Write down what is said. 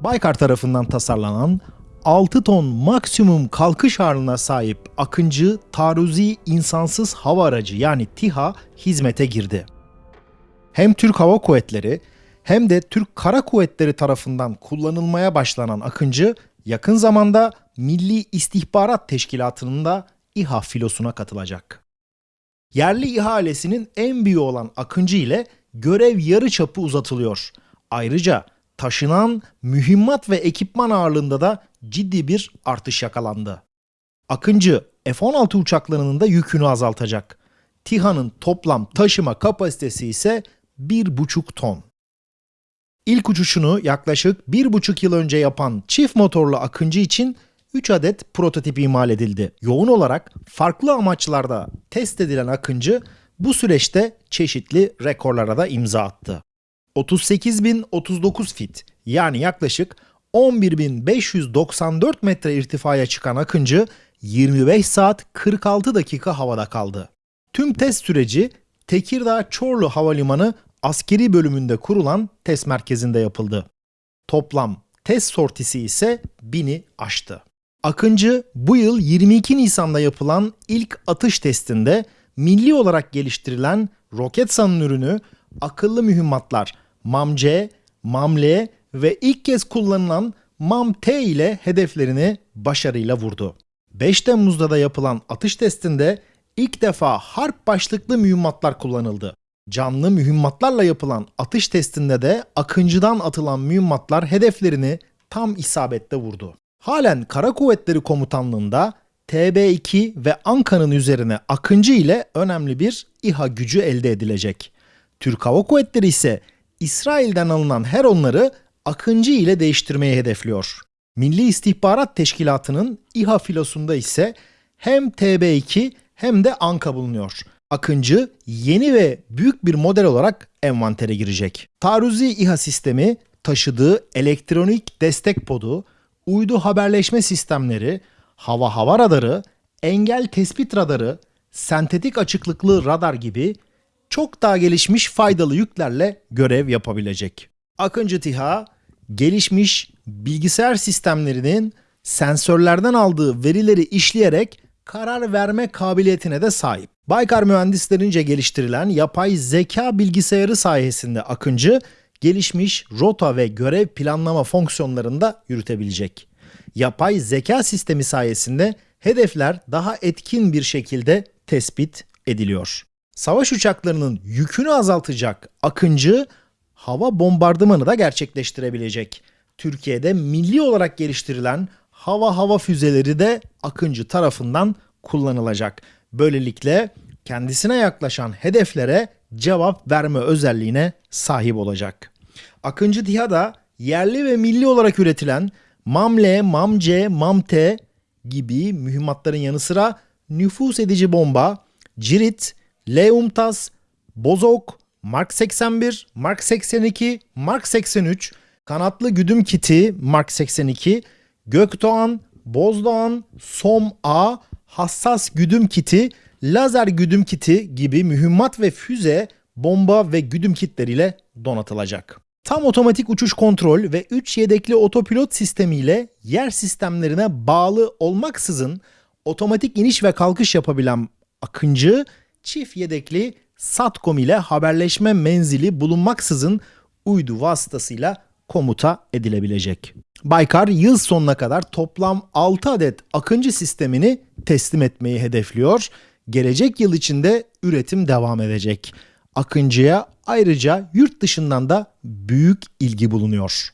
Baykar tarafından tasarlanan 6 ton maksimum kalkış ağırlığına sahip Akıncı Taarruzi insansız hava aracı yani TİHA hizmete girdi. Hem Türk Hava Kuvvetleri hem de Türk Kara Kuvvetleri tarafından kullanılmaya başlanan Akıncı yakın zamanda Milli İstihbarat Teşkilatı'nın da İHA filosuna katılacak. Yerli ihalesinin en büyüğü olan Akıncı ile görev yarı çapı uzatılıyor. Ayrıca taşınan mühimmat ve ekipman ağırlığında da ciddi bir artış yakalandı. Akıncı F-16 uçaklarının da yükünü azaltacak. TİHA'nın toplam taşıma kapasitesi ise 1,5 ton. İlk uçuşunu yaklaşık 1,5 yıl önce yapan çift motorlu Akıncı için 3 adet prototip imal edildi. Yoğun olarak farklı amaçlarda test edilen Akıncı bu süreçte çeşitli rekorlara da imza attı. 38.039 fit yani yaklaşık 11.594 metre irtifaya çıkan Akıncı 25 saat 46 dakika havada kaldı. Tüm test süreci Tekirdağ Çorlu Havalimanı askeri bölümünde kurulan test merkezinde yapıldı. Toplam test sortisi ise 1000'i aştı. Akıncı bu yıl 22 Nisan'da yapılan ilk atış testinde milli olarak geliştirilen Roketsan'ın ürünü akıllı mühimmatlar MAM-C, MAM-L ve ilk kez kullanılan MAM-T ile hedeflerini başarıyla vurdu. 5 Temmuz'da da yapılan atış testinde ilk defa harp başlıklı mühimmatlar kullanıldı. Canlı mühimmatlarla yapılan atış testinde de Akıncı'dan atılan mühimmatlar hedeflerini tam isabette vurdu. Halen Kara Kuvvetleri Komutanlığı'nda TB2 ve Anka'nın üzerine Akıncı ile önemli bir İHA gücü elde edilecek. Türk Hava Kuvvetleri ise İsrail'den alınan her onları Akıncı ile değiştirmeyi hedefliyor. Milli İstihbarat Teşkilatı'nın İHA filosunda ise hem TB2 hem de Anka bulunuyor. Akıncı yeni ve büyük bir model olarak envantere girecek. Taarruzi İHA sistemi taşıdığı elektronik destek podu, uydu haberleşme sistemleri, hava hava radarı, engel tespit radarı, sentetik açıklıklı radar gibi çok daha gelişmiş faydalı yüklerle görev yapabilecek. Akıncı TİHA gelişmiş bilgisayar sistemlerinin sensörlerden aldığı verileri işleyerek karar verme kabiliyetine de sahip. Baykar mühendislerince geliştirilen yapay zeka bilgisayarı sayesinde Akıncı gelişmiş rota ve görev planlama fonksiyonlarını da yürütebilecek. Yapay zeka sistemi sayesinde hedefler daha etkin bir şekilde tespit ediliyor. Savaş uçaklarının yükünü azaltacak Akıncı hava bombardımanı da gerçekleştirebilecek. Türkiye'de milli olarak geliştirilen hava hava füzeleri de Akıncı tarafından kullanılacak. Böylelikle kendisine yaklaşan hedeflere cevap verme özelliğine sahip olacak. Akıncı TİHA da yerli ve milli olarak üretilen MAML, MAMC, MAMT gibi mühimmatların yanı sıra nüfus edici bomba, cirit, L-UMTAS, Bozok, Mark 81, Mark 82, Mark 83, kanatlı güdüm kiti Mark 82, Gökdoğan, Bozdoğan, SOM-A, hassas güdüm kiti, lazer güdüm kiti gibi mühimmat ve füze, bomba ve güdüm kitleriyle donatılacak. Tam otomatik uçuş kontrol ve 3 yedekli otopilot sistemiyle yer sistemlerine bağlı olmaksızın otomatik iniş ve kalkış yapabilen Akıncı, çift yedekli SATCOM ile haberleşme menzili bulunmaksızın uydu vasıtasıyla komuta edilebilecek. Baykar yıl sonuna kadar toplam 6 adet Akıncı sistemini teslim etmeyi hedefliyor. Gelecek yıl içinde üretim devam edecek. Akıncı'ya ayrıca yurt dışından da büyük ilgi bulunuyor.